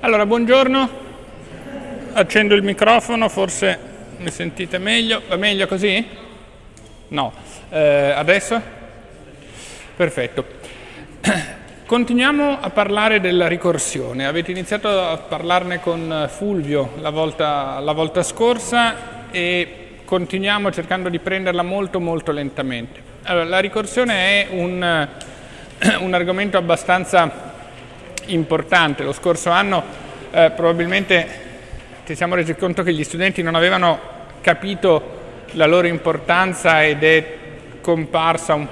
Allora, buongiorno, accendo il microfono, forse mi sentite meglio, va meglio così? No, eh, adesso? Perfetto. Continuiamo a parlare della ricorsione, avete iniziato a parlarne con Fulvio la volta, la volta scorsa e continuiamo cercando di prenderla molto molto lentamente. Allora, la ricorsione è un, un argomento abbastanza importante. Lo scorso anno eh, probabilmente ci siamo resi conto che gli studenti non avevano capito la loro importanza ed è comparsa un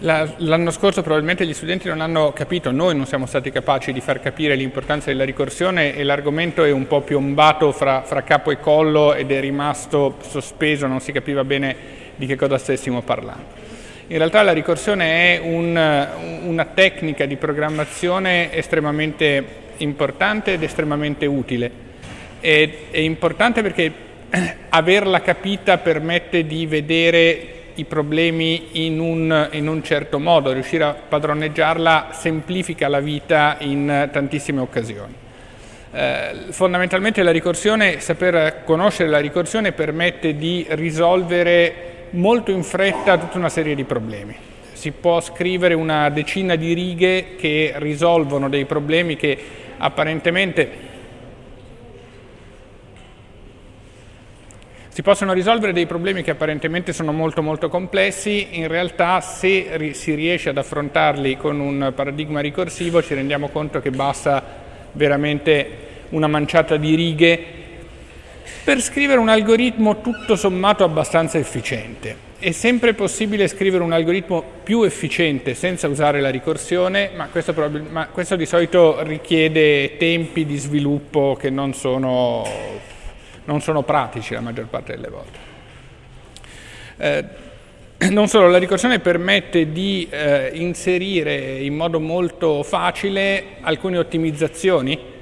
L'anno scorso probabilmente gli studenti non hanno capito, noi non siamo stati capaci di far capire l'importanza della ricorsione e l'argomento è un po' piombato fra, fra, capo e collo ed è rimasto sospeso, non si capiva bene di che cosa stessimo parlando. In realtà la ricorsione è un, una tecnica di programmazione estremamente importante ed estremamente utile. È, è importante perché averla capita permette di vedere i problemi in un, in un, certo modo, riuscire a padroneggiarla semplifica la vita in tantissime occasioni. Eh, fondamentalmente la ricorsione, saper conoscere la ricorsione permette di risolvere molto in fretta tutta una serie di problemi. Si può scrivere una decina di righe che risolvono dei problemi che apparentemente Si possono risolvere dei problemi che apparentemente sono molto molto complessi, in realtà se si riesce ad affrontarli con un paradigma ricorsivo ci rendiamo conto che basta veramente una manciata di righe per scrivere un algoritmo tutto sommato abbastanza efficiente. È sempre possibile scrivere un algoritmo più efficiente senza usare la ricorsione, ma questo, ma questo di solito richiede tempi di sviluppo che non sono non sono pratici la maggior parte delle volte. Eh, non solo, la ricorsione permette di eh, inserire in modo molto facile alcune ottimizzazioni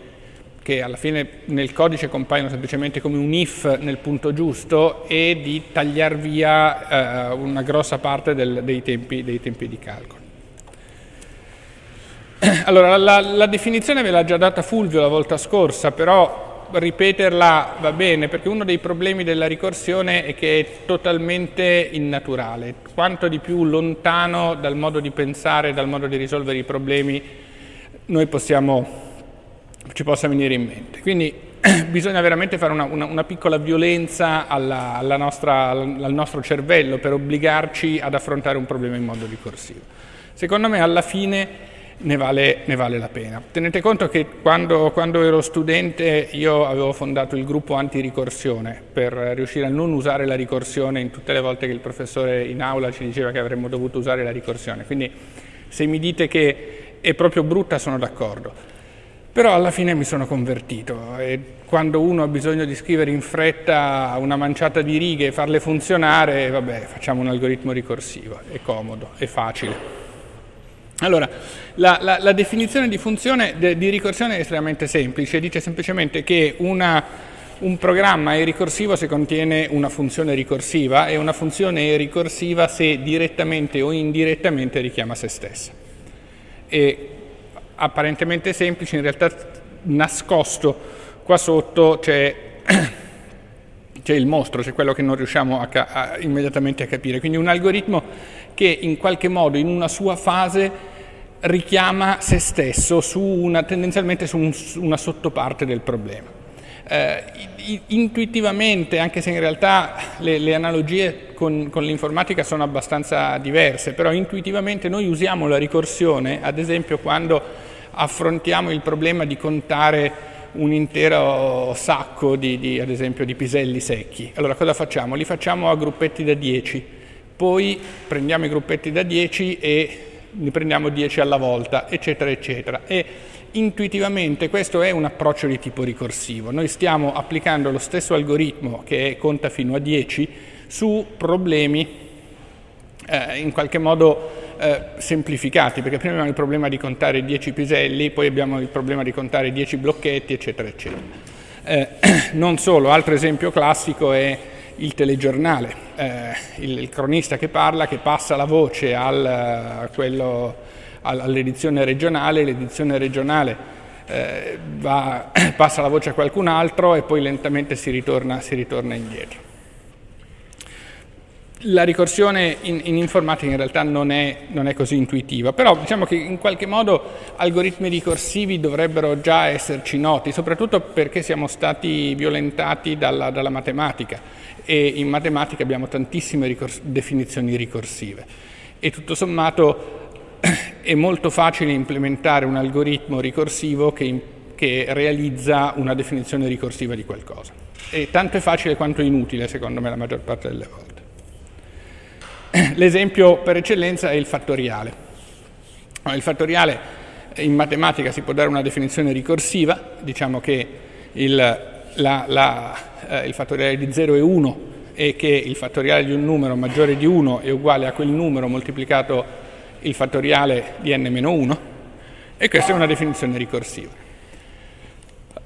che alla fine nel codice compaiono semplicemente come un if nel punto giusto e di tagliare via eh, una grossa parte del, dei, tempi, dei, tempi, di calcolo. Allora, la, la definizione ve l'ha già data Fulvio la volta scorsa, però ripeterla va bene, perché uno dei problemi della ricorsione è che è totalmente innaturale. Quanto di più lontano dal modo di pensare, dal modo di risolvere i problemi, noi possiamo, ci possa venire in mente. Quindi bisogna veramente fare una, una, una piccola violenza alla, alla nostra, al nostro cervello per obbligarci ad affrontare un problema in modo ricorsivo. Secondo me alla fine ne vale, ne vale, la pena. Tenete conto che quando, quando, ero studente io avevo fondato il gruppo anti-ricorsione per riuscire a non usare la ricorsione in tutte le volte che il professore in aula ci diceva che avremmo dovuto usare la ricorsione. Quindi se mi dite che è proprio brutta sono d'accordo. Però alla fine mi sono convertito e quando uno ha bisogno di scrivere in fretta una manciata di righe e farle funzionare, vabbè, facciamo un algoritmo ricorsivo, è comodo, è facile. Allora, la, la, la definizione di funzione de, di ricorsione è estremamente semplice, dice semplicemente che una, un programma è ricorsivo se contiene una funzione ricorsiva e una funzione è ricorsiva se direttamente o indirettamente richiama se stessa. È apparentemente semplice, in realtà nascosto qua sotto c'è, il mostro, c'è quello che non riusciamo a, a, immediatamente a capire. Quindi un algoritmo che in qualche modo in una sua fase richiama se stesso su una, tendenzialmente su, un, una sottoparte del problema. Eh, intuitivamente, anche se in realtà le, le analogie con, con l'informatica sono abbastanza diverse, però intuitivamente noi usiamo la ricorsione, ad esempio quando affrontiamo il problema di contare un intero sacco di, di, ad esempio, di piselli secchi. Allora cosa facciamo? Li facciamo a gruppetti da 10 poi prendiamo i gruppetti da 10 e ne prendiamo 10 alla volta, eccetera, eccetera. E intuitivamente questo è un approccio di tipo ricorsivo. Noi stiamo applicando lo stesso algoritmo che conta fino a 10 su problemi eh, in qualche modo eh, semplificati, perché prima abbiamo il problema di contare 10 piselli, poi abbiamo il problema di contare 10 blocchetti, eccetera, eccetera. Eh, non solo, altro esempio classico è il telegiornale, eh, il, il, cronista che parla, che passa la voce al, quello, all'edizione regionale, l'edizione regionale eh, va, passa la voce a qualcun altro e poi lentamente si ritorna, si ritorna indietro. La ricorsione in, in, informatica in realtà non è, non è, così intuitiva, però diciamo che in qualche modo algoritmi ricorsivi dovrebbero già esserci noti, soprattutto perché siamo stati violentati dalla, dalla matematica e in matematica abbiamo tantissime ricors- definizioni ricorsive e tutto sommato è molto facile implementare un algoritmo ricorsivo che, che, realizza una definizione ricorsiva di qualcosa. E tanto è facile quanto inutile, secondo me, la maggior parte delle volte. L'esempio per eccellenza è il fattoriale. Il fattoriale in matematica si può dare una definizione ricorsiva, diciamo che il, la, la, eh, il fattoriale di 0 è 1 e che il fattoriale di un numero maggiore di 1 è uguale a quel numero moltiplicato il fattoriale di n-1 e questa è una definizione ricorsiva.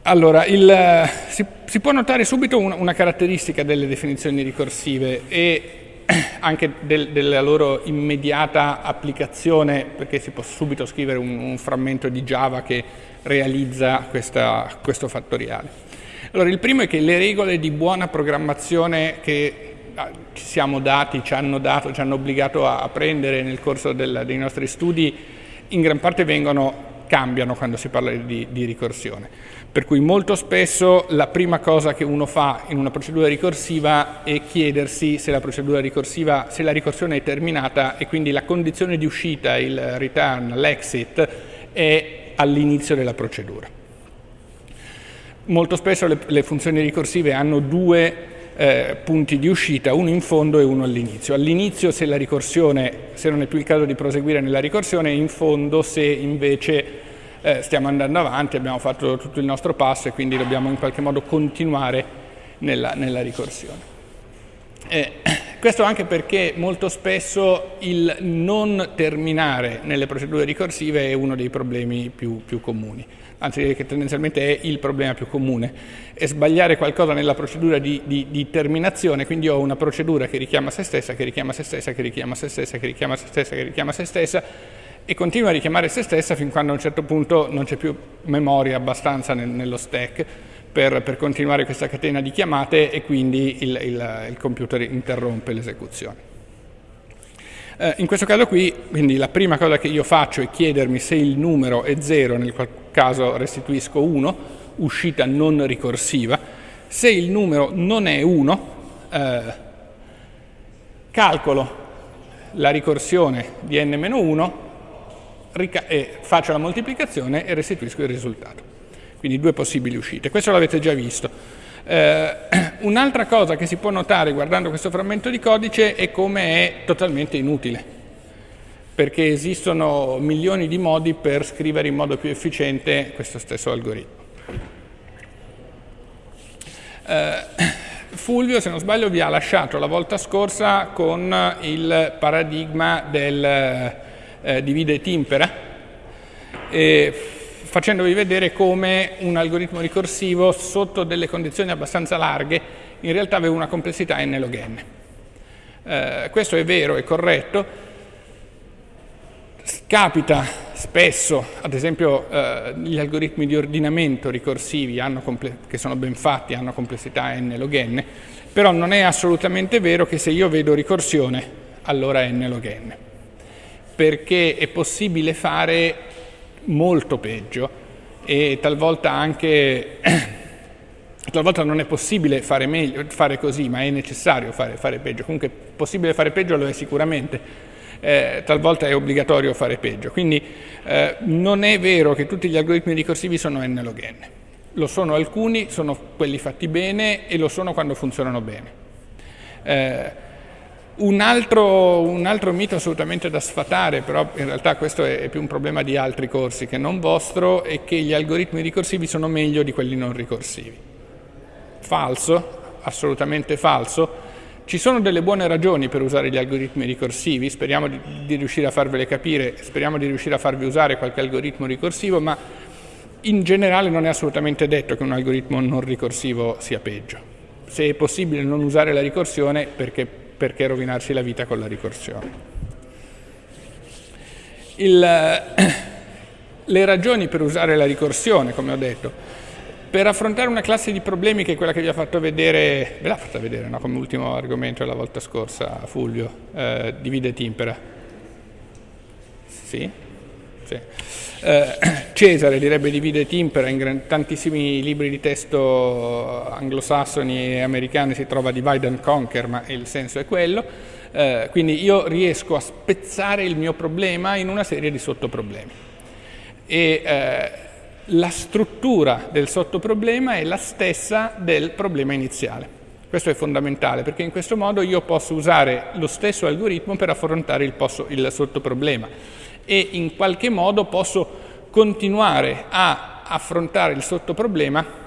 Allora, il, si, si, può notare subito una, una, caratteristica delle definizioni ricorsive e anche del, della loro immediata applicazione, perché si può subito scrivere un, un frammento di Java che realizza questa, questo fattoriale. Allora, il primo è che le regole di buona programmazione che ci siamo dati, ci hanno dato, ci hanno obbligato a, a prendere nel corso del, dei nostri studi, in gran parte vengono, cambiano quando si parla di, di ricorsione. Per cui molto spesso la prima cosa che uno fa in una procedura ricorsiva è chiedersi se la procedura ricorsiva, se la ricorsione è terminata e quindi la condizione di uscita, il return, l'exit, è all'inizio della procedura. Molto spesso le, le funzioni ricorsive hanno due eh, punti di uscita, uno in fondo e uno all'inizio. All'inizio se la ricorsione, se non è più il caso di proseguire nella ricorsione, in fondo se invece eh, stiamo andando avanti, abbiamo fatto tutto il nostro passo e quindi dobbiamo in qualche modo continuare nella, nella ricorsione. Eh, questo anche perché molto spesso il non terminare nelle procedure ricorsive è uno dei problemi più, più comuni anzi che tendenzialmente è il problema più comune, è sbagliare qualcosa nella procedura di, di, di, terminazione, quindi ho una procedura che richiama se stessa, che richiama se stessa, che richiama se stessa, che richiama se stessa, che richiama se stessa e continua a richiamare se stessa fin quando a un certo punto non c'è più memoria abbastanza nel, nello stack per, per, continuare questa catena di chiamate e quindi il, il, il computer interrompe l'esecuzione. Eh, in questo caso qui, quindi la prima cosa che io faccio è chiedermi se il numero è 0, nel qual caso restituisco 1, uscita non ricorsiva. Se il numero non è 1, eh, calcolo la ricorsione di n-1, e faccio la moltiplicazione e restituisco il risultato. Quindi due possibili uscite. Questo l'avete già visto. Eh, un'altra cosa che si può notare guardando questo frammento di codice è come è totalmente inutile, perché esistono milioni di modi per scrivere in modo più efficiente questo stesso algoritmo. Eh, Fulvio, se non sbaglio, vi ha lasciato la volta scorsa con il paradigma del eh, divide et impera. Facendovi vedere come un algoritmo ricorsivo sotto delle condizioni abbastanza larghe in realtà aveva una complessità n log n. Eh, questo è vero, è corretto. Capita spesso, ad esempio eh, gli algoritmi di ordinamento ricorsivi che sono ben fatti hanno complessità n log n, però non è assolutamente vero che se io vedo ricorsione allora n log n, perché è possibile fare molto peggio e talvolta anche talvolta non è possibile fare, meglio, fare così, ma è necessario fare, fare, peggio. Comunque possibile fare peggio lo è sicuramente, eh, talvolta è obbligatorio fare peggio. Quindi eh, non è vero che tutti gli algoritmi ricorsivi sono n log n. Lo sono alcuni, sono quelli fatti bene e lo sono quando funzionano bene. Eh, un altro, un altro, mito assolutamente da sfatare, però in realtà questo è più un problema di altri corsi che non vostro, è che gli algoritmi ricorsivi sono meglio di quelli non ricorsivi. Falso, assolutamente falso, Ci sono delle buone ragioni per usare gli algoritmi ricorsivi, speriamo di, di riuscire a farvele capire, speriamo di riuscire a farvi usare qualche algoritmo ricorsivo, ma in generale non è assolutamente detto che un algoritmo non ricorsivo sia peggio. Se è possibile non usare la ricorsione, perché, perché rovinarsi la vita con la ricorsione? Il, le ragioni per usare la ricorsione, come ho detto, per affrontare una classe di problemi che è quella che vi ha fatto vedere, ve l'ha fatta vedere no? come ultimo argomento la volta scorsa Fulvio, eh, divide et impera. Sì? Sì. Eh, Cesare direbbe divide et impera, in tantissimi libri di testo anglosassoni e americani si trova divide and conquer, ma il senso è quello. Eh, quindi io riesco a spezzare il mio problema in una serie di sottoproblemi. E, eh, la struttura del sottoproblema è la stessa del problema iniziale. Questo è fondamentale perché in questo modo io posso usare lo stesso algoritmo per affrontare il, posso, il sottoproblema e in qualche modo posso continuare a affrontare il sottoproblema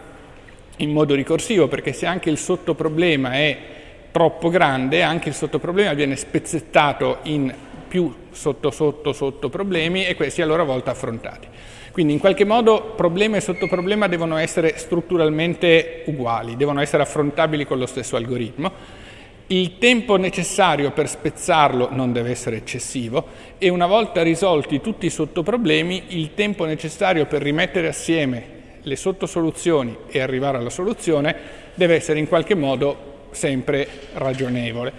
in modo ricorsivo perché se anche il sottoproblema è troppo grande, anche il sottoproblema viene spezzettato in più sotto sotto sottoproblemi e questi a loro volta affrontati. Quindi in qualche modo problema e sottoproblema devono essere strutturalmente uguali, devono essere affrontabili con lo stesso algoritmo. Il tempo necessario per spezzarlo non deve essere eccessivo e una volta risolti tutti i sottoproblemi, il tempo necessario per rimettere assieme le sottosoluzioni e arrivare alla soluzione deve essere in qualche modo sempre ragionevole.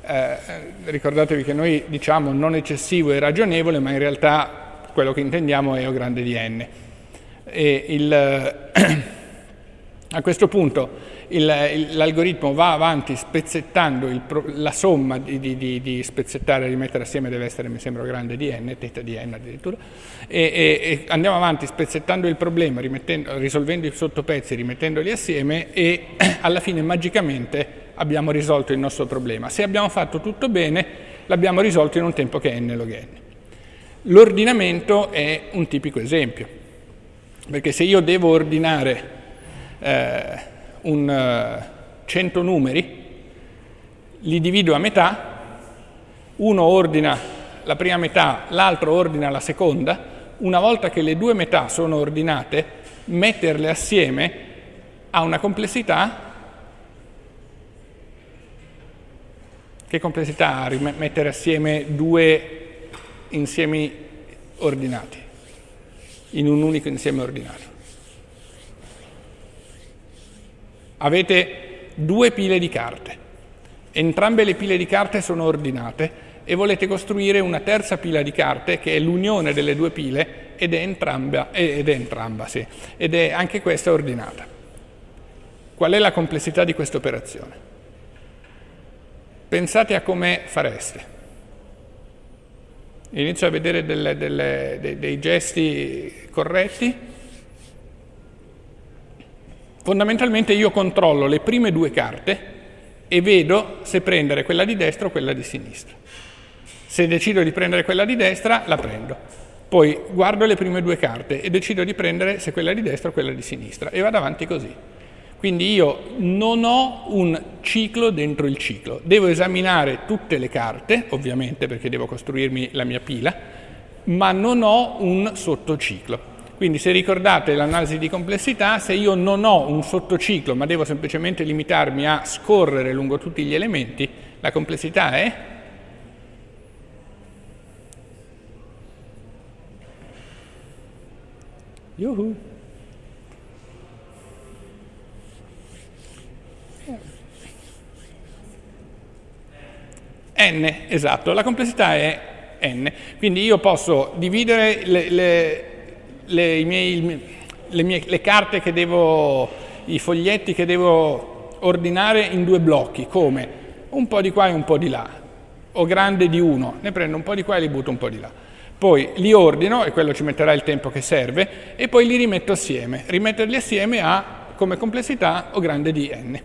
Eh, ricordatevi che noi diciamo non eccessivo e ragionevole, ma in realtà quello che intendiamo è O grande di n. Il, a questo punto l'algoritmo va avanti spezzettando il, la somma di, di, di, spezzettare e rimettere assieme deve essere, mi sembra, grande di n, teta di n addirittura, e, e, e andiamo avanti spezzettando il problema, risolvendo i sottopezzi, rimettendoli assieme e alla fine magicamente abbiamo risolto il nostro problema. Se abbiamo fatto tutto bene, l'abbiamo risolto in un tempo che è n log n. L'ordinamento è un tipico esempio, perché se io devo ordinare eh, un, uh, 100 numeri, li divido a metà, uno ordina la prima metà, l'altro ordina la seconda, una volta che le due metà sono ordinate, metterle assieme ha una complessità che complessità ha mettere assieme due insiemi ordinati, in un unico insieme ordinato. Avete due pile di carte, entrambe le pile di carte sono ordinate e volete costruire una terza pila di carte che è l'unione delle due pile ed è entramba, ed è entramba sì, ed è anche questa ordinata. Qual è la complessità di questa operazione? Pensate a come fareste inizio a vedere delle, delle, dei, dei gesti corretti, fondamentalmente io controllo le prime due carte e vedo se prendere quella di destra o quella di sinistra. Se decido di prendere quella di destra, la prendo. Poi guardo le prime due carte e decido di prendere se quella di destra o quella di sinistra e vado avanti così. Quindi io non ho un ciclo dentro il ciclo, devo esaminare tutte le carte, ovviamente perché devo costruirmi la mia pila, ma non ho un sottociclo. Quindi se ricordate l'analisi di complessità, se io non ho un sottociclo ma devo semplicemente limitarmi a scorrere lungo tutti gli elementi, la complessità è Yuhu. n, esatto, la complessità è n, quindi io posso dividere le, le, le, miei, mie, le carte che devo, i foglietti che devo ordinare in due blocchi, come? Un po' di qua e un po' di là, o grande di uno, ne prendo un po' di qua e li butto un po' di là. Poi li ordino, e quello ci metterà il tempo che serve, e poi li rimetto assieme. Rimetterli assieme ha come complessità o grande di n.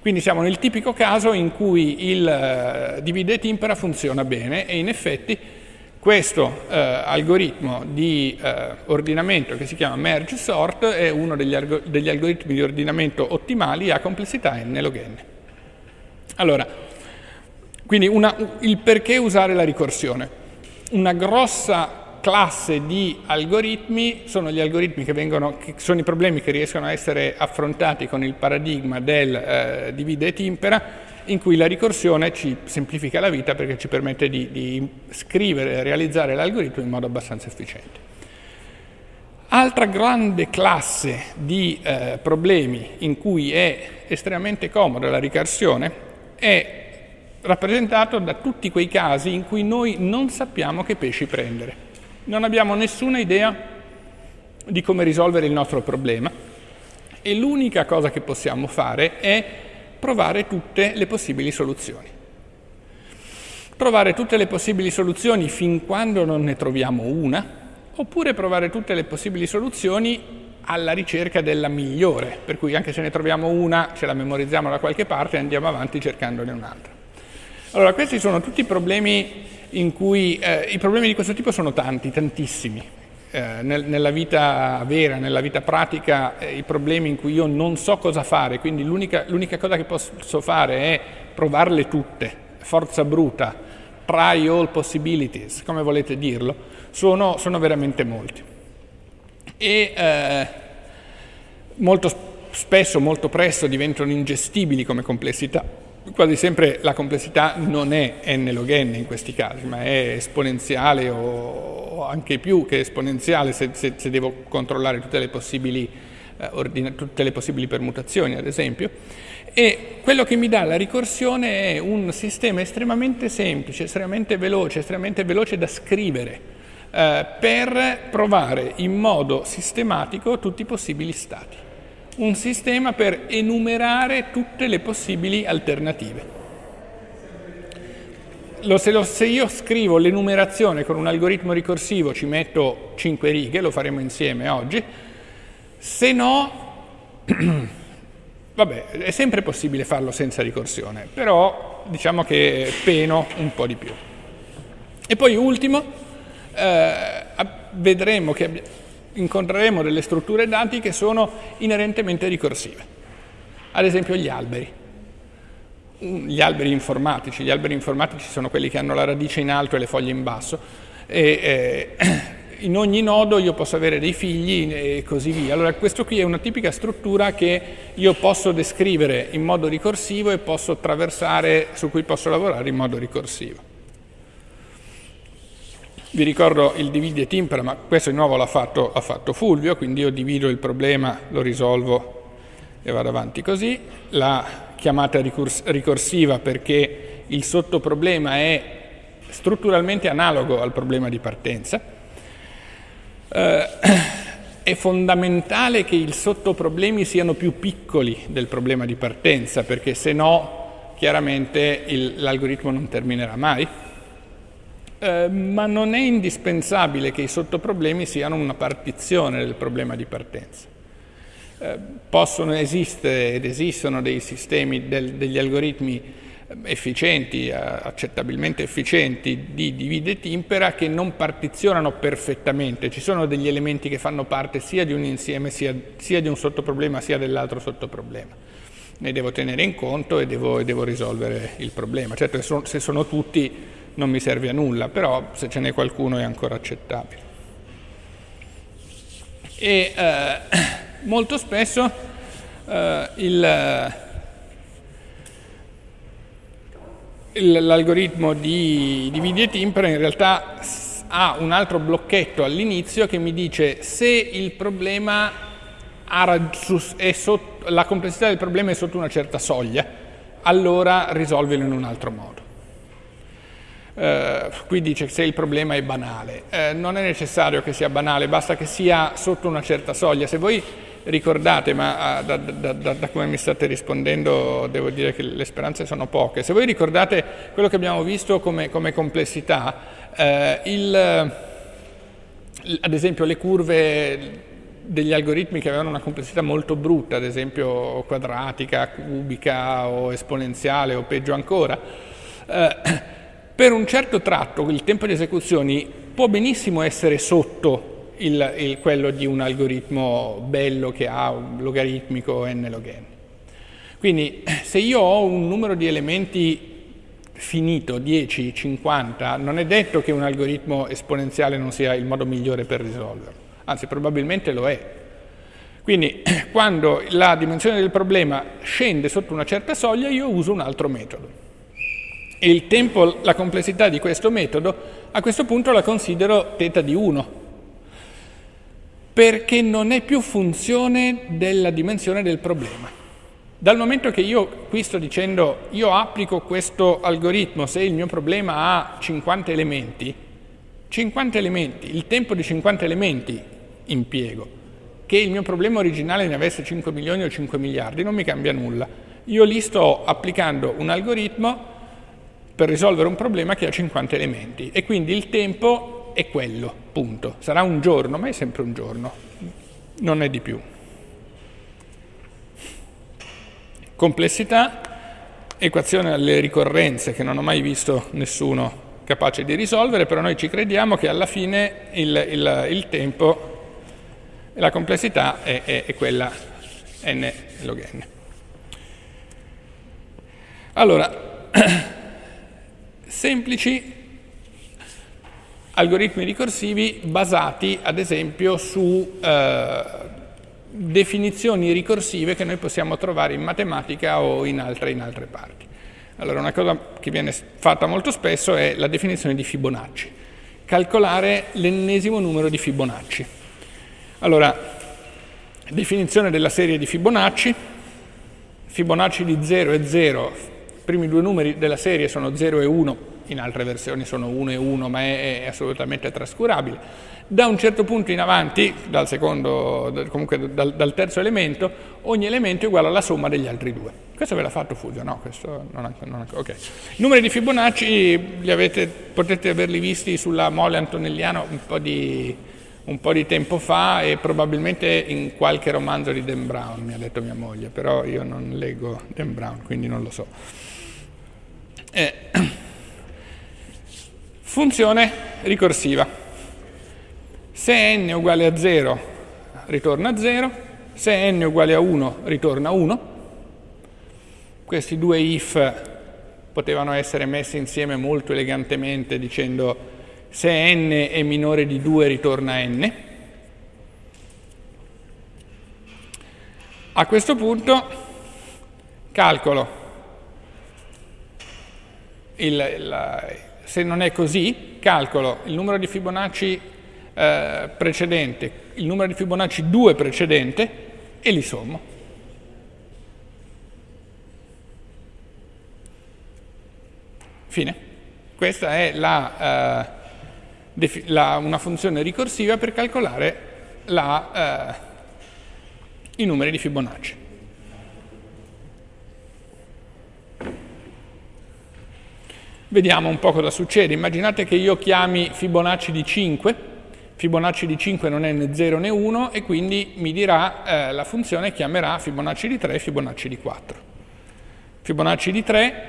Quindi siamo nel tipico caso in cui il uh, divide et impera funziona bene e in effetti questo uh, algoritmo di uh, ordinamento che si chiama merge sort è uno degli, degli, algoritmi di ordinamento ottimali a complessità n log n. Allora, quindi una, il perché usare la ricorsione. Una grossa classe di algoritmi sono gli algoritmi che vengono, che sono i problemi che riescono a essere affrontati con il paradigma del eh, divide e timpera, in cui la ricorsione ci semplifica la vita perché ci permette di, di scrivere e realizzare l'algoritmo in modo abbastanza efficiente. Altra grande classe di eh, problemi in cui è estremamente comoda la ricorsione è rappresentato da tutti quei casi in cui noi non sappiamo che pesci prendere. Non abbiamo nessuna idea di come risolvere il nostro problema e l'unica cosa che possiamo fare è provare tutte le possibili soluzioni. Provare tutte le possibili soluzioni fin quando non ne troviamo una, oppure provare tutte le possibili soluzioni alla ricerca della migliore, per cui anche se ne troviamo una, ce la memorizziamo da qualche parte e andiamo avanti cercandone un'altra. Allora, questi sono tutti problemi in cui eh, i problemi di questo tipo sono tanti, tantissimi. Eh, nel, nella vita vera, nella vita pratica, eh, i problemi in cui io non so cosa fare, quindi l'unica, cosa che posso fare è provarle tutte, forza bruta, try all possibilities, come volete dirlo, sono, sono veramente molti. E eh, molto spesso, molto presto diventano ingestibili come complessità quasi sempre la complessità non è n log n in questi casi, ma è esponenziale o anche più che esponenziale se, se, se devo controllare tutte le, possibili, eh, tutte le possibili permutazioni, ad esempio. E quello che mi dà la ricorsione è un sistema estremamente semplice, estremamente veloce, estremamente veloce da scrivere eh, per provare in modo sistematico tutti i possibili stati un sistema per enumerare tutte le possibili alternative. Se, se, io scrivo l'enumerazione con un algoritmo ricorsivo ci metto 5 righe, lo faremo insieme oggi, se no, vabbè, è sempre possibile farlo senza ricorsione, però diciamo che peno un po' di più. E poi ultimo, eh, vedremo che incontreremo delle strutture dati che sono inerentemente ricorsive. Ad esempio gli alberi. Gli alberi informatici. Gli alberi informatici sono quelli che hanno la radice in alto e le foglie in basso. E, eh, in ogni nodo io posso avere dei figli e così via. Allora questo qui è una tipica struttura che io posso descrivere in modo ricorsivo e posso attraversare, su cui posso lavorare in modo ricorsivo. Vi ricordo il divide et impera, ma questo di nuovo l'ha fatto, fatto Fulvio, quindi io divido il problema, lo risolvo e vado avanti così. La chiamata ricors- ricorsiva perché il sottoproblema è strutturalmente analogo al problema di partenza. Eh, è fondamentale che i sottoproblemi siano più piccoli del problema di partenza, perché se no chiaramente l'algoritmo non terminerà mai. Eh, ma non è indispensabile che i sottoproblemi siano una partizione del problema di partenza. Eh, possono esistere ed esistono dei sistemi, del, degli algoritmi efficienti, eh, accettabilmente efficienti di divide et impera che non partizionano perfettamente, ci sono degli elementi che fanno parte sia di un insieme sia, sia di un sottoproblema sia dell'altro sottoproblema. Ne devo tenere in conto e devo, e devo risolvere il problema. Certo, se sono tutti non mi serve a nulla, però se ce n'è qualcuno è ancora accettabile. E eh, molto spesso eh, l'algoritmo di dividi et impera in realtà ha un altro blocchetto all'inizio che mi dice se il problema sotto, la complessità del problema è sotto una certa soglia, allora risolvilo in un altro modo. Eh, qui dice se il problema è banale. Eh, non è necessario che sia banale, basta che sia sotto una certa soglia. Se voi ricordate, ma ah, da, da, da, da, come mi state rispondendo devo dire che le speranze sono poche, se voi ricordate quello che abbiamo visto come, come complessità, eh, il, ad esempio le curve degli algoritmi che avevano una complessità molto brutta, ad esempio quadratica, cubica o esponenziale o peggio ancora, eh, per un certo tratto il tempo di esecuzione può benissimo essere sotto il, il, quello di un algoritmo bello che ha un logaritmico n log n. Quindi se io ho un numero di elementi finito, 10, 50, non è detto che un algoritmo esponenziale non sia il modo migliore per risolverlo, anzi probabilmente lo è. Quindi quando la dimensione del problema scende sotto una certa soglia io uso un altro metodo. E il tempo, la complessità di questo metodo, a questo punto la considero θ di 1, perché non è più funzione della dimensione del problema. Dal momento che io qui sto dicendo io applico questo algoritmo se il mio problema ha 50 elementi, 50 elementi, il tempo di 50 elementi impiego, che il mio problema originale ne avesse 5 milioni o 5 miliardi, non mi cambia nulla. Io lì sto applicando un algoritmo per risolvere un problema che ha 50 elementi e quindi il tempo è quello, punto. Sarà un giorno, ma è sempre un giorno, non è di più. Complessità, equazione alle ricorrenze che non ho mai visto nessuno capace di risolvere, però noi ci crediamo che alla fine il, il, il tempo la complessità è, è, è quella n log n. Allora, semplici algoritmi ricorsivi basati ad esempio su eh, definizioni ricorsive che noi possiamo trovare in matematica o in altre, in altre parti. Allora una cosa che viene fatta molto spesso è la definizione di Fibonacci, calcolare l'ennesimo numero di Fibonacci. Allora, definizione della serie di Fibonacci, Fibonacci di 0 e 0, i primi due numeri della serie sono 0 e 1, in altre versioni sono 1 e 1, ma è, è assolutamente trascurabile. Da un certo punto in avanti, dal, secondo, comunque dal, dal, terzo elemento, ogni elemento è uguale alla somma degli altri due. Questo ve l'ha fatto Fulvio? No, questo non è, non è, ok. I numeri di Fibonacci avete, potete averli visti sulla mole antonelliana un po, di, un po' di tempo fa e probabilmente in qualche romanzo di Dan Brown, mi ha detto mia moglie, però io non leggo Dan Brown, quindi non lo so. Eh, funzione ricorsiva. Se n è uguale a 0 ritorna 0, se n è uguale a 1 ritorna 1. Questi due if potevano essere messi insieme molto elegantemente dicendo se n è minore di 2 ritorna n. A questo punto calcolo il, il, se non è così, calcolo il numero di Fibonacci eh, precedente, il numero di Fibonacci 2 precedente e li sommo. Fine. Questa è la, eh, la, una funzione ricorsiva per calcolare la, eh, i numeri di Fibonacci. Vediamo un po' cosa succede. Immaginate che io chiami Fibonacci di 5 Fibonacci di 5 non è né 0 né 1 e quindi mi dirà, eh, la funzione chiamerà Fibonacci di 3 e Fibonacci di 4. Fibonacci di 3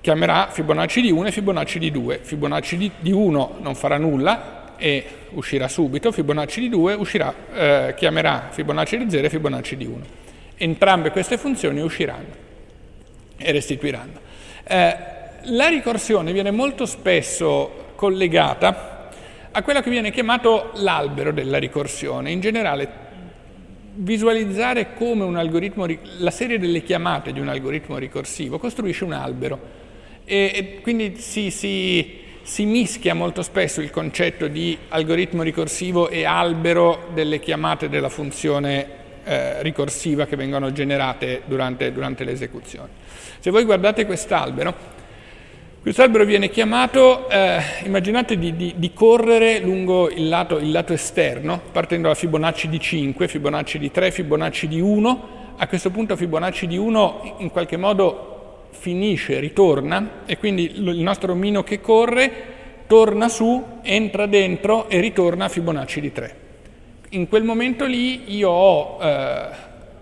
chiamerà Fibonacci di 1 e Fibonacci di 2. Fibonacci di, di 1 non farà nulla e uscirà subito, Fibonacci di 2 uscirà, eh, chiamerà Fibonacci di 0 e Fibonacci di 1. Entrambe queste funzioni usciranno e restituiranno. Eh, la ricorsione viene molto spesso collegata a quello che viene chiamato l'albero della ricorsione. In generale, visualizzare come un algoritmo, la serie delle chiamate di un algoritmo ricorsivo costruisce un albero e, e quindi si, si, si, mischia molto spesso il concetto di algoritmo ricorsivo e albero delle chiamate della funzione eh, ricorsiva che vengono generate durante, durante l'esecuzione. Se voi guardate quest'albero, questo albero viene chiamato, eh, immaginate di, di, di, correre lungo il lato, il lato, esterno, partendo da Fibonacci di 5, Fibonacci di 3, Fibonacci di 1. A questo punto Fibonacci di 1 in qualche modo finisce, ritorna, e quindi il nostro omino che corre torna su, entra dentro e ritorna a Fibonacci di 3. In quel momento lì io ho eh,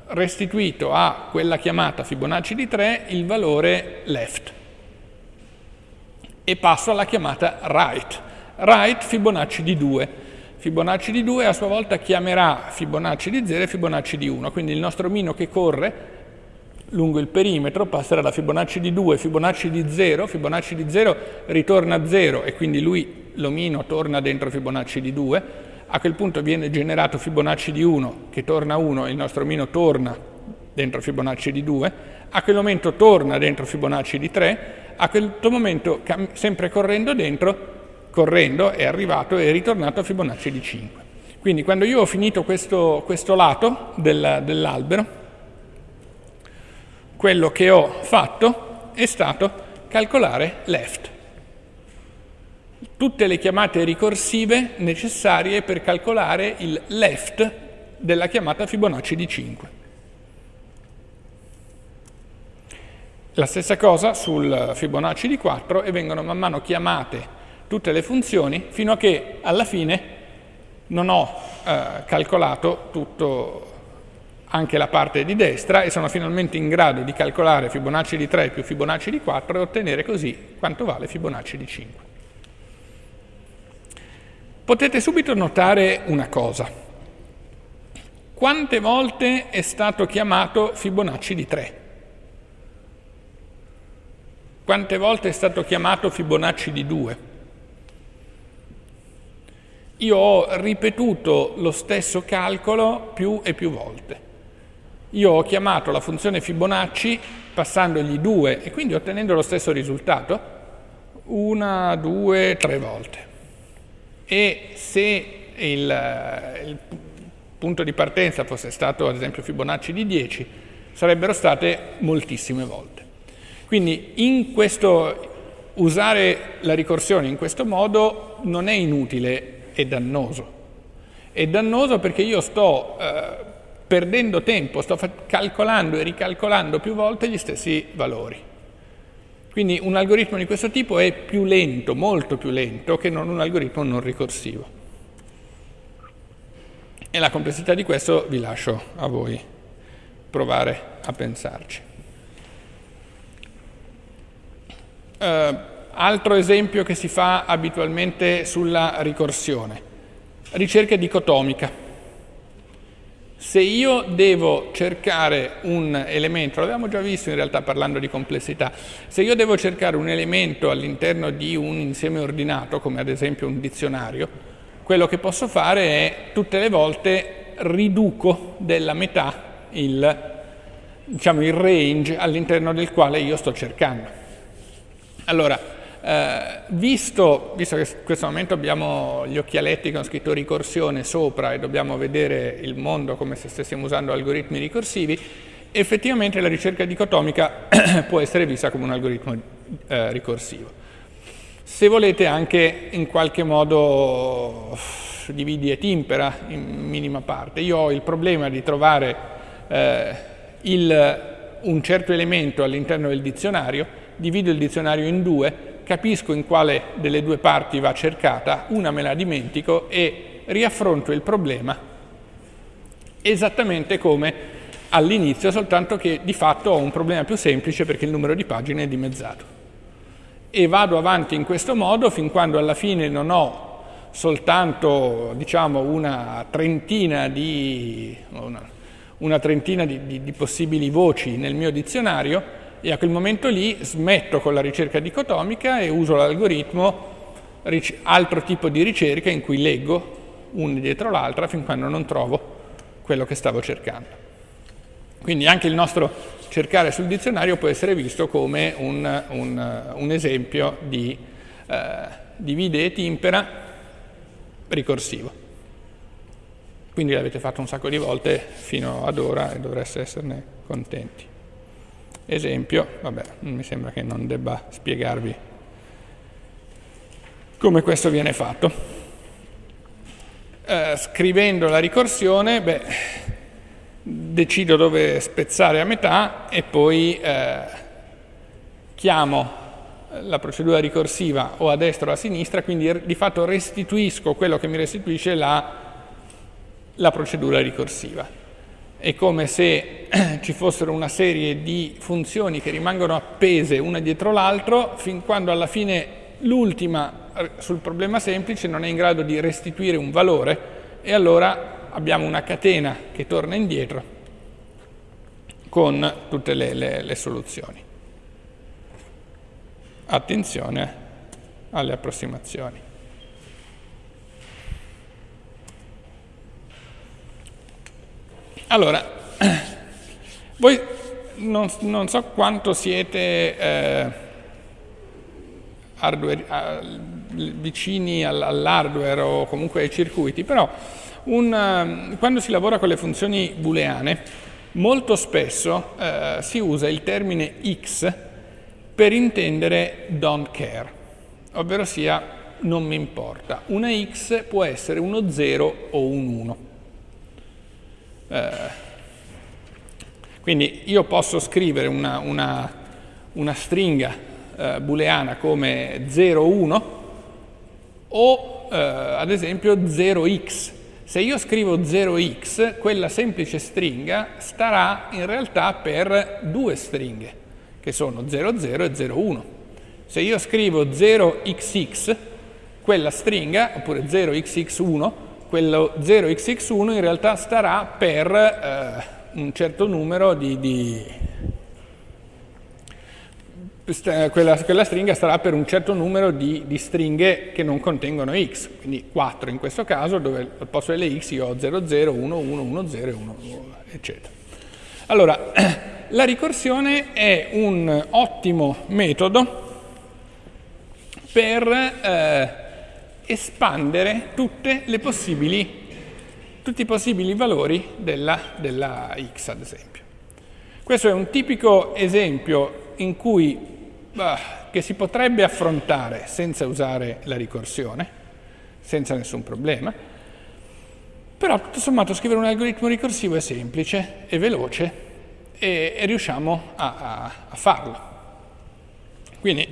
restituito a quella chiamata Fibonacci di 3 il valore left e passo alla chiamata right. Right Fibonacci di 2. Fibonacci di 2 a sua volta chiamerà Fibonacci di 0 e Fibonacci di 1, quindi il nostro omino che corre lungo il perimetro, passerà da Fibonacci di 2, Fibonacci di 0, Fibonacci di 0 ritorna a 0 e quindi lui, l'omino, torna dentro Fibonacci di 2, a quel punto viene generato Fibonacci di 1 che torna a 1 e il nostro omino torna dentro Fibonacci di 2, a quel momento torna dentro Fibonacci di 3, a quel momento sempre correndo dentro, correndo è arrivato e è ritornato a Fibonacci di 5. Quindi quando io ho finito questo, questo lato del, dell'albero, quello che ho fatto è stato calcolare left. Tutte le chiamate ricorsive necessarie per calcolare il left della chiamata Fibonacci di 5. La stessa cosa sul Fibonacci di 4 e vengono man mano chiamate tutte le funzioni fino a che alla fine non ho eh, calcolato tutto anche la parte di destra e sono finalmente in grado di calcolare Fibonacci di 3 più Fibonacci di 4 e ottenere così quanto vale Fibonacci di 5. Potete subito notare una cosa. Quante volte è stato chiamato Fibonacci di 3? Quante volte è stato chiamato Fibonacci di 2? Io ho ripetuto lo stesso calcolo più e più volte. Io ho chiamato la funzione Fibonacci passandogli 2 e quindi ottenendo lo stesso risultato una, due, tre volte. E se il, il punto di partenza fosse stato ad esempio Fibonacci di 10, sarebbero state moltissime volte. Quindi in questo, usare la ricorsione in questo modo non è inutile, è dannoso. È dannoso perché io sto eh, perdendo tempo, sto calcolando e ricalcolando più volte gli stessi valori. Quindi un algoritmo di questo tipo è più lento, molto più lento, che non un algoritmo non ricorsivo. E la complessità di questo vi lascio a voi provare a pensarci. Uh, altro esempio che si fa abitualmente sulla ricorsione, ricerca dicotomica. Se io devo cercare un elemento, l'abbiamo già visto in realtà parlando di complessità, se io devo cercare un elemento all'interno di un insieme ordinato, come ad esempio un dizionario, quello che posso fare è tutte le volte riduco della metà il, diciamo, il range all'interno del quale io sto cercando. Allora, eh, visto, visto, che in questo momento abbiamo gli occhialetti con scritto ricorsione sopra e dobbiamo vedere il mondo come se stessimo usando algoritmi ricorsivi, effettivamente la ricerca dicotomica può essere vista come un algoritmo eh, ricorsivo. Se volete anche in qualche modo dividi et impera in minima parte. Io ho il problema di trovare eh, il, un certo elemento all'interno del dizionario, divido il dizionario in due capisco in quale delle due parti va cercata, una me la dimentico e riaffronto il problema esattamente come all'inizio, soltanto che di fatto ho un problema più semplice perché il numero di pagine è dimezzato. E vado avanti in questo modo fin quando alla fine non ho soltanto diciamo, una trentina, di, una, una trentina di, di, di possibili voci nel mio dizionario, e a quel momento lì smetto con la ricerca dicotomica e uso l'algoritmo altro tipo di ricerca in cui leggo una dietro l'altra fin quando non trovo quello che stavo cercando. Quindi anche il nostro cercare sul dizionario può essere visto come un, un, un esempio di eh, divide et impera ricorsivo. Quindi l'avete fatto un sacco di volte fino ad ora e dovreste esserne contenti esempio, vabbè, mi sembra che non debba spiegarvi come questo viene fatto. Eh, scrivendo la ricorsione, beh, decido dove spezzare a metà e poi eh, chiamo la procedura ricorsiva o a destra o a sinistra, quindi di fatto restituisco quello che mi restituisce la, la procedura ricorsiva è come se ci fossero una serie di funzioni che rimangono appese una dietro l'altro fin quando alla fine l'ultima sul problema semplice non è in grado di restituire un valore e allora abbiamo una catena che torna indietro con tutte le, le, le soluzioni. Attenzione alle approssimazioni. Allora, voi non, non so quanto siete eh, hardware, eh, vicini all'hardware o comunque ai circuiti, però un, quando si lavora con le funzioni booleane, molto spesso eh, si usa il termine x per intendere don't care, ovvero sia non mi importa. Una x può essere uno 0 o un 1. Eh, quindi io posso scrivere una, una, una stringa eh, booleana come 0, 1 o eh, ad esempio 0x. Se io scrivo 0x, quella semplice stringa starà in realtà per due stringhe, che sono 00 e 01. Se io scrivo 0xx, quella stringa, oppure 0xx1, quello 0xx1 in realtà starà per... Eh, un certo numero di, di quella, quella, stringa sarà per un certo numero di, di, stringhe che non contengono x, quindi 4 in questo caso, dove al posto delle x io ho 0, 0, 1, 1, 1, 0, 1, eccetera. Allora, la ricorsione è un ottimo metodo per eh, espandere tutti i possibili valori della, della x, ad esempio. Questo è un tipico esempio in cui, bah, che si potrebbe affrontare senza usare la ricorsione, senza nessun problema, però tutto sommato scrivere un algoritmo ricorsivo è semplice, è veloce e, e riusciamo a, a, a farlo. Quindi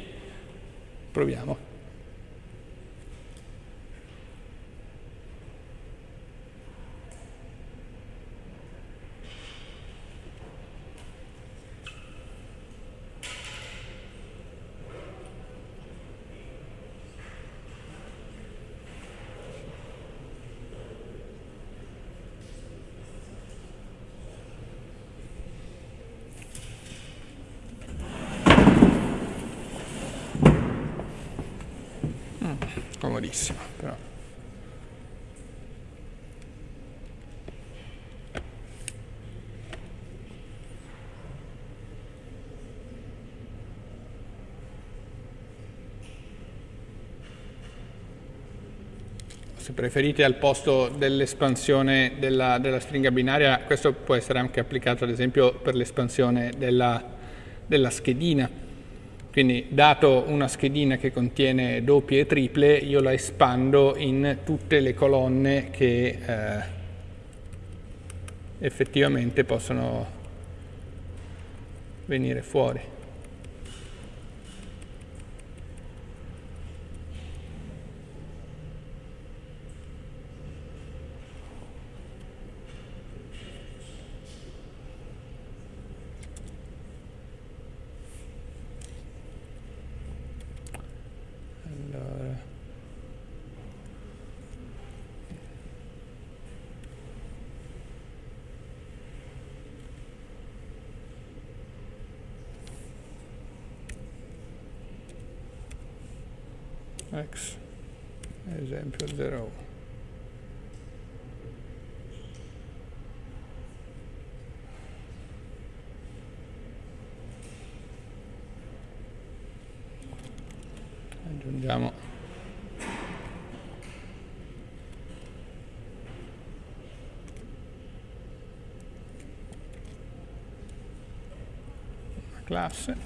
proviamo. Comodissimo però. se preferite al posto dell'espansione della, della, stringa binaria, questo può essere anche applicato ad esempio per l'espansione della, della schedina quindi dato una schedina che contiene doppie e triple, io la espando in tutte le colonne che eh, effettivamente possono venire fuori. x esempio 0 aggiungiamo una classe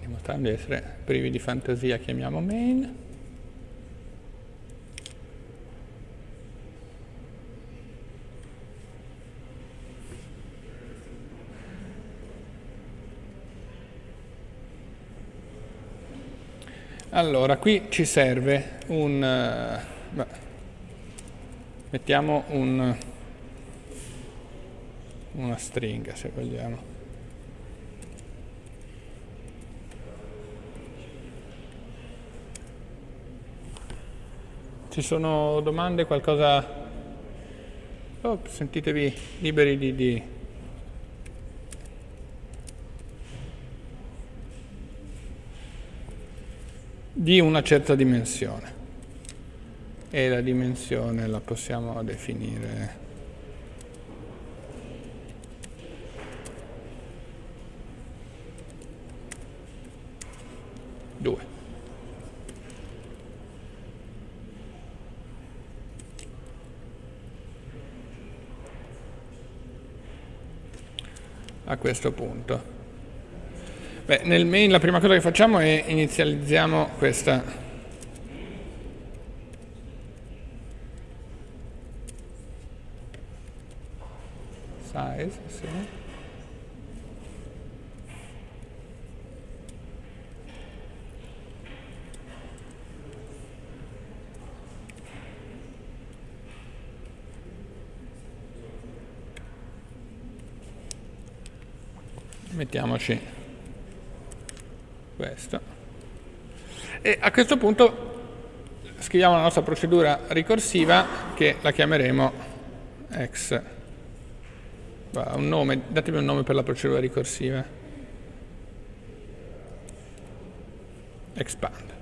dimostrando di essere privi di fantasia, chiamiamo main. Allora, qui ci serve un... Uh, mettiamo un, una stringa, se vogliamo. Ci sono domande, qualcosa? oh, sentitevi liberi di, di di una certa dimensione e la dimensione la possiamo definire 2. A questo punto. Beh, nel main la prima cosa che facciamo è inizializziamo questa size, sì. Mettiamoci questo. E a questo punto scriviamo la nostra procedura ricorsiva che la chiameremo x un nome, datemi un nome per la procedura ricorsiva. Expand.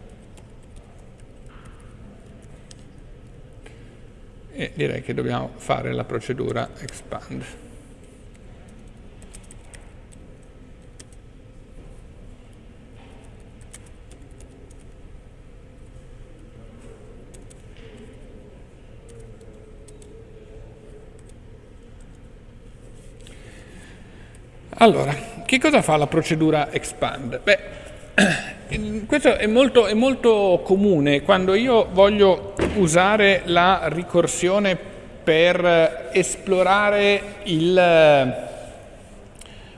E direi che dobbiamo fare la procedura expand Allora, che cosa fa la procedura expand? Beh, questo è molto, è molto comune quando io voglio usare la ricorsione per esplorare il,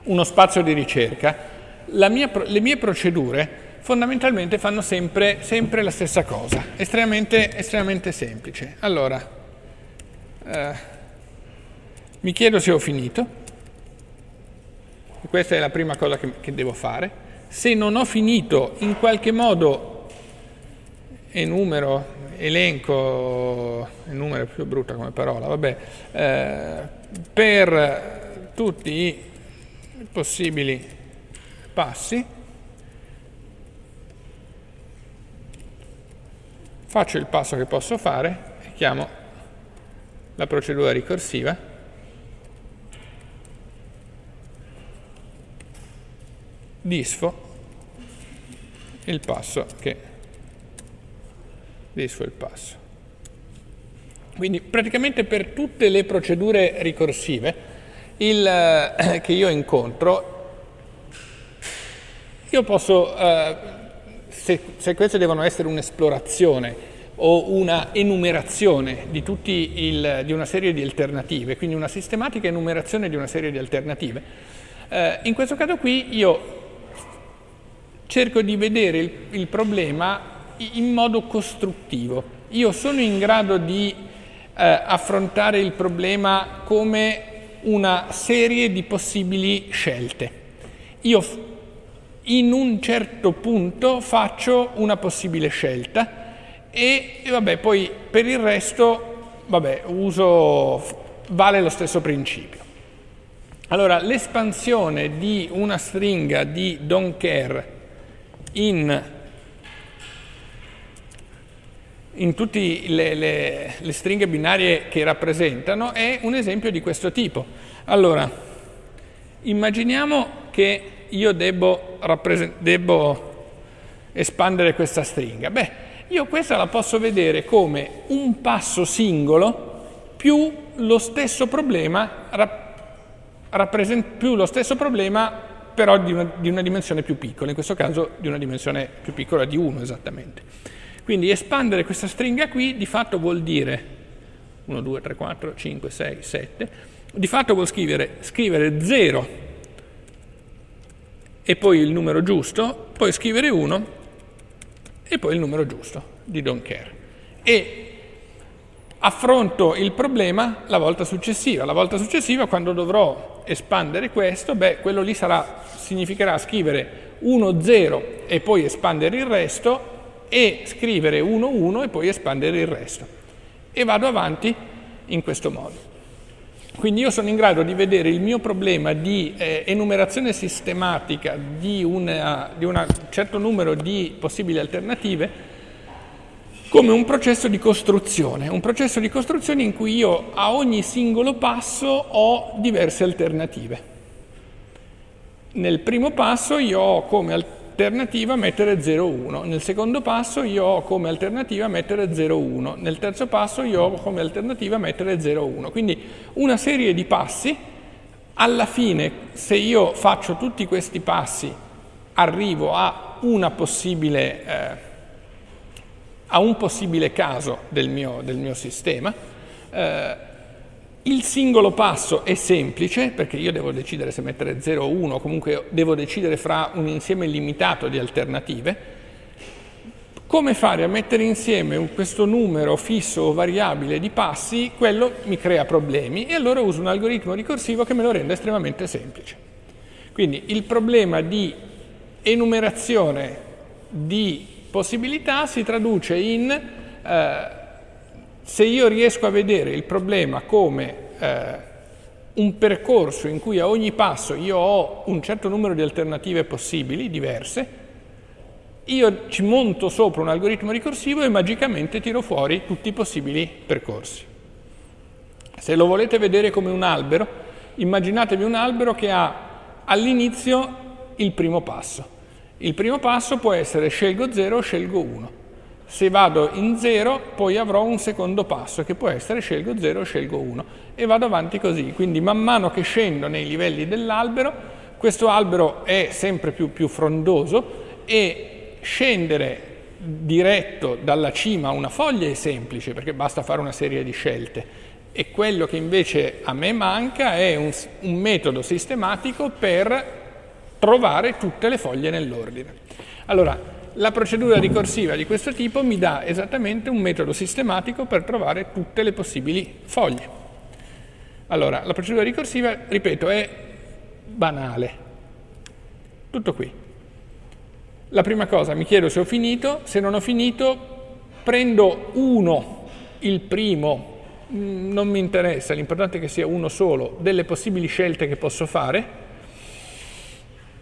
uno spazio di ricerca. Mia, le mie procedure fondamentalmente fanno sempre, sempre la stessa cosa, estremamente, estremamente semplice. Allora, eh, mi chiedo se ho finito questa è la prima cosa che, che devo fare. Se non ho finito in qualche modo enumero, elenco, enumero è più brutta come parola, vabbè, eh, per tutti i possibili passi, faccio il passo che posso fare e chiamo la procedura ricorsiva disfo il passo che disfo il passo. Quindi praticamente per tutte le procedure ricorsive il, eh, che io incontro, io posso, eh, se, se, queste devono essere un'esplorazione o una enumerazione di, il, di una serie di alternative, quindi una sistematica enumerazione di una serie di alternative, eh, in questo caso qui io cerco di vedere il, il problema in modo costruttivo. Io sono in grado di eh, affrontare il problema come una serie di possibili scelte. Io in un certo punto faccio una possibile scelta e, e vabbè, poi per il resto, vabbè, uso, vale lo stesso principio. Allora, l'espansione di una stringa di don't care in, in tutte le, le, le, stringhe binarie che rappresentano è un esempio di questo tipo. Allora, immaginiamo che io debbo, debbo espandere questa stringa. Beh, io questa la posso vedere come un passo singolo più lo stesso problema, più lo stesso problema però di una, di una, dimensione più piccola, in questo caso di una dimensione più piccola di 1 esattamente. Quindi espandere questa stringa qui di fatto vuol dire 1, 2, 3, 4, 5, 6, 7, di fatto vuol scrivere, scrivere 0 e poi il numero giusto, poi scrivere 1 e poi il numero giusto di don't care. E affronto il problema la volta successiva. La volta successiva, quando dovrò espandere questo, beh, quello lì sarà, significherà scrivere 1, 0 e poi espandere il resto e scrivere 1, 1 e poi espandere il resto. E vado avanti in questo modo. Quindi io sono in grado di vedere il mio problema di eh, enumerazione sistematica di, una, di un certo numero di possibili alternative come un processo di costruzione, un processo di costruzione in cui io a ogni singolo passo ho diverse alternative. Nel primo passo io ho come alternativa mettere 0,1, nel secondo passo io ho come alternativa mettere 0,1, nel terzo passo io ho come alternativa mettere 0,1. Quindi una serie di passi, alla fine se io faccio tutti questi passi arrivo a una possibile... Eh, a un possibile caso del mio, del mio sistema. Eh, il singolo passo è semplice perché io devo decidere se mettere 0 o 1, comunque devo decidere fra un insieme limitato di alternative. Come fare a mettere insieme questo numero fisso o variabile di passi, quello mi crea problemi e allora uso un algoritmo ricorsivo che me lo rende estremamente semplice. Quindi il problema di enumerazione di possibilità si traduce in eh, se io riesco a vedere il problema come eh, un percorso in cui a ogni passo io ho un certo numero di alternative possibili, diverse, io ci monto sopra un algoritmo ricorsivo e magicamente tiro fuori tutti i possibili percorsi. Se lo volete vedere come un albero, immaginatevi un albero che ha all'inizio il primo passo. Il primo passo può essere scelgo 0 o scelgo 1. Se vado in 0 poi avrò un secondo passo che può essere scelgo 0 o scelgo 1 e vado avanti così. Quindi man mano che scendo nei livelli dell'albero questo albero è sempre più, più frondoso e scendere diretto dalla cima a una foglia è semplice perché basta fare una serie di scelte e quello che invece a me manca è un, un metodo sistematico per trovare tutte le foglie nell'ordine. Allora, la procedura ricorsiva di questo tipo mi dà esattamente un metodo sistematico per trovare tutte le possibili foglie. Allora, la procedura ricorsiva, ripeto, è banale. Tutto qui. La prima cosa, mi chiedo se ho finito, se non ho finito prendo uno, il primo, mm, non mi interessa, l'importante è che sia uno solo, delle possibili scelte che posso fare,